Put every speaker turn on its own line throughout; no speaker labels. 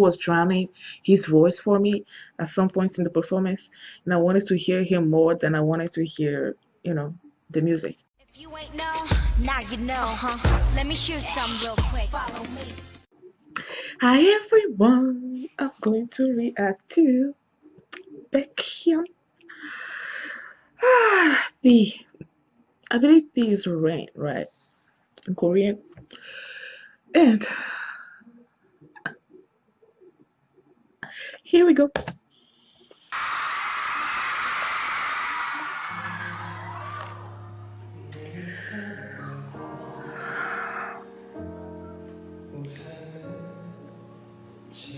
was drowning his voice for me at some points in the performance and i wanted to hear him more than i wanted to hear you know the music
If you ain't know, now you know, huh? Let me shoot some real quick. Follow me.
hi everyone i'm going to react to Baekhyun. ah b i believe b is rain right in korean and here we go.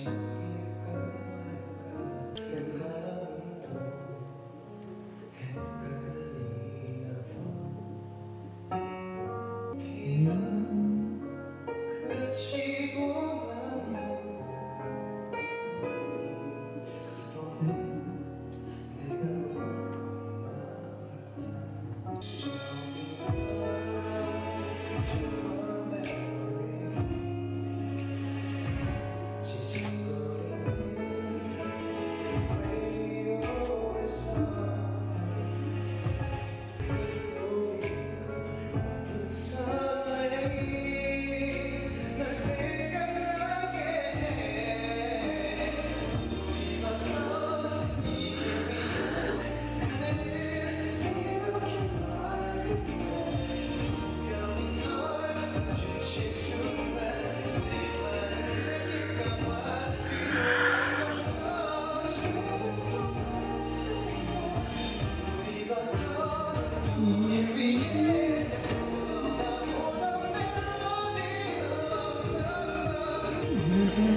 Thank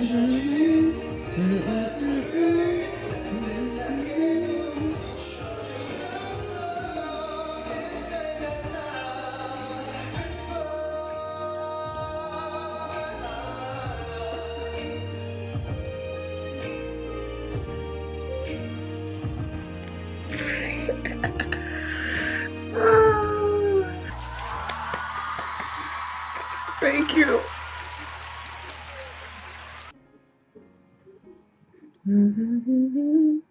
treasures. You.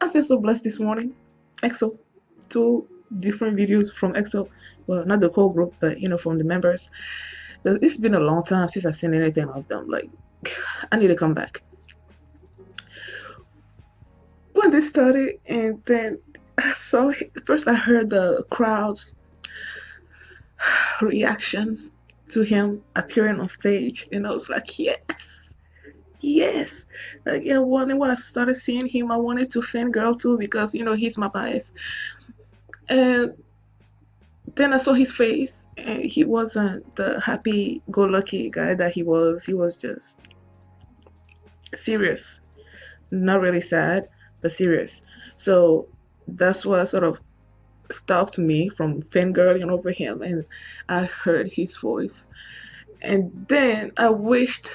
I feel so blessed this morning. EXO, two different videos from EXO. Well, not the whole group, but you know, from the members. It's been a long time since I've seen anything of them. Like, I need to come back. When they started, and then I saw first, I heard the crowds reactions to him appearing on stage and I was like yes yes. Like yeah when, when I started seeing him I wanted to fangirl too because you know he's my bias. And then I saw his face and he wasn't the happy go lucky guy that he was. He was just serious. Not really sad but serious. So that's what sort of stopped me from fangirling over him and I heard his voice. And then I wished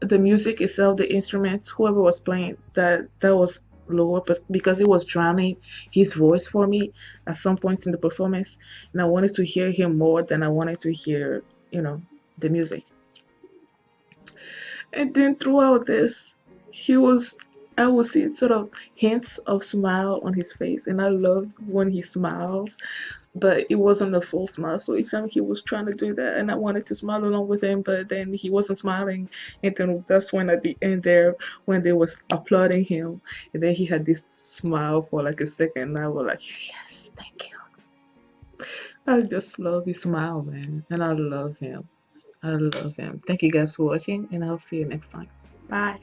the music itself, the instruments, whoever was playing, that that was lower because it was drowning his voice for me at some points in the performance. And I wanted to hear him more than I wanted to hear, you know, the music. And then throughout this, he was I would see sort of hints of smile on his face, and I love when he smiles, but it wasn't a full smile. So each time he was trying to do that, and I wanted to smile along with him, but then he wasn't smiling. And then that's when at the end there, when they was applauding him, and then he had this smile for like a second, and I was like, yes, thank you. I just love his smile, man, and I love him. I love him. Thank you guys for watching, and I'll see you next time. Bye.